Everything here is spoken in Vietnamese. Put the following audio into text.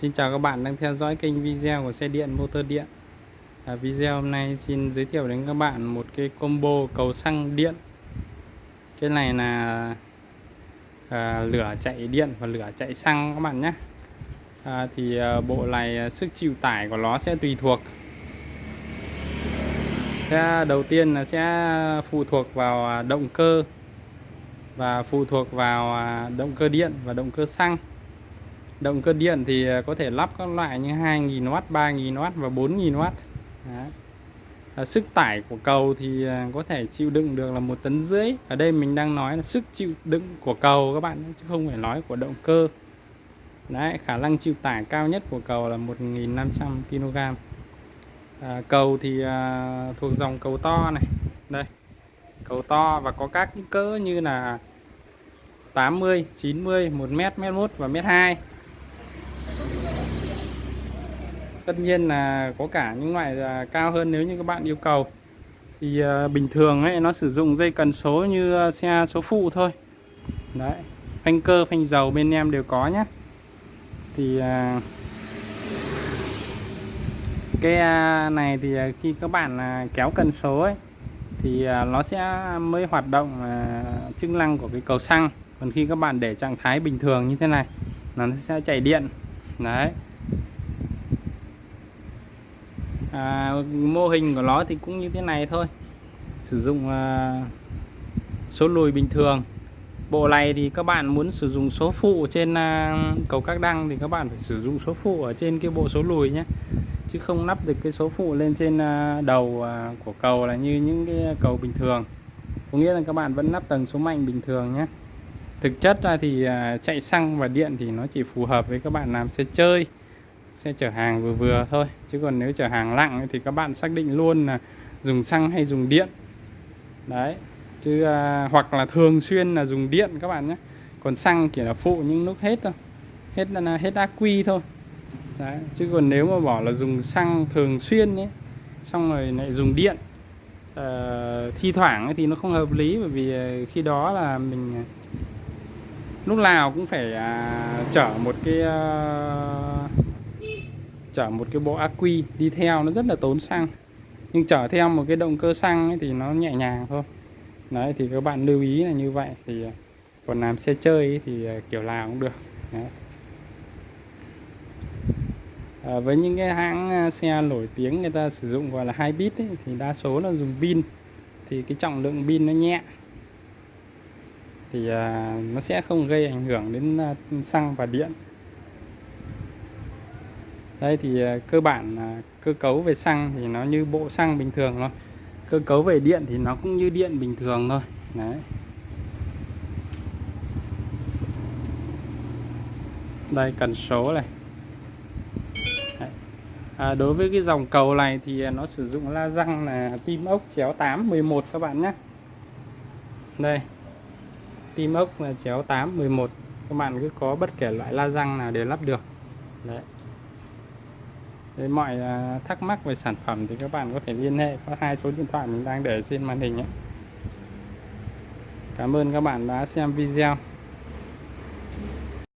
Xin chào các bạn đang theo dõi kênh video của xe điện motor điện. À, Video hôm nay xin giới thiệu đến các bạn một cái combo cầu xăng điện. Cái này là à, lửa chạy điện và lửa chạy xăng các bạn nhé. À, Thì à, bộ này à, sức chịu tải của nó sẽ tùy thuộc. Sẽ Đầu tiên là sẽ phụ thuộc vào à, động cơ Và phụ thuộc vào à, động cơ điện và động cơ xăng. Động cơ điện thì à, có thể lắp các loại như 2.000W, 3.000W và 4.000W. À, sức tải của cầu thì à, có thể chịu đựng được là một tấn rưỡi. Ở đây mình đang nói là sức chịu đựng của cầu các bạn chứ không phải nói của động cơ. Đấy, khả năng chịu tải cao nhất của cầu là 1.500 kg. À, cầu thì à, thuộc dòng cầu to này. Đây. Cầu to và có các cỡ như là 80, 90, 1m, 1m1 và 1m2 tất nhiên là có cả những loại là cao hơn nếu như các bạn yêu cầu. Thì uh, bình thường ấy nó sử dụng dây cần số như uh, xe số phụ thôi. Đấy phanh cơ phanh dầu bên em đều có nhé thì uh, cái uh, này thì uh, khi các bạn uh, kéo cần số ấy thì uh, nó sẽ mới hoạt động uh, chức năng của cái cầu xăng. Còn khi các bạn để trạng thái bình thường như thế này nó sẽ chạy điện. Đấy à, mô hình của nó thì cũng như thế này thôi. Sử dụng à, số lùi bình thường. Bộ này thì các bạn muốn sử dụng số phụ trên à, cầu các đăng thì các bạn phải sử dụng số phụ ở trên cái bộ số lùi nhé. Chứ không lắp được cái số phụ lên trên à, đầu à, của cầu là như những cái cầu bình thường. Có nghĩa là các bạn vẫn lắp tầng số mạnh bình thường nhé. Thực chất ra thì à, chạy xăng và điện thì nó chỉ phù hợp với các bạn làm xe chơi xe chở hàng vừa vừa thôi. Chứ còn nếu chở hàng nặng thì các bạn xác định luôn là dùng xăng hay dùng điện. Đấy chứ à, hoặc là thường xuyên là dùng điện các bạn nhé. Còn xăng chỉ là phụ những lúc hết thôi. Hết là hết ác quy thôi. Đấy chứ còn nếu mà bỏ là dùng xăng thường xuyên ấy xong rồi lại dùng điện à, thi thoảng thì nó không hợp lý. Bởi vì à, khi đó là mình à, lúc nào cũng phải à, chở một cái à, chở một cái bộ ác quy đi theo nó rất là tốn xăng. Nhưng chở theo một cái động cơ xăng ấy thì nó nhẹ nhàng thôi. Đấy thì các bạn lưu ý là như vậy. Thì ờ, còn làm xe chơi ấy thì ờ, kiểu nào cũng được. Đấy. À, với những cái hãng xe nổi tiếng người ta sử dụng gọi là hai bit ấy, thì đa số là dùng pin. Thì cái trọng lượng pin nó nhẹ. Thì à, nó sẽ không gây ảnh hưởng đến xăng và điện đây thì à, cơ bản cơ cấu về xăng thì nó như bộ xăng bình thường thôi. Cơ cấu về điện thì nó cũng như điện bình thường thôi. Đấy. Đây cần số này. À, đối với cái dòng cầu này thì à, nó sử dụng la răng là tim ốc chéo 8 11 các bạn nhé. Đây. Tim ốc là chéo 8 11 các bạn cứ có bất kể loại la răng nào đều lắp được. Đấy. Đấy, mọi à, thắc mắc về sản phẩm thì các bạn có thể liên hệ qua hai số điện thoại mình đang để trên màn hình nhé. Cảm ơn các bạn đã xem video.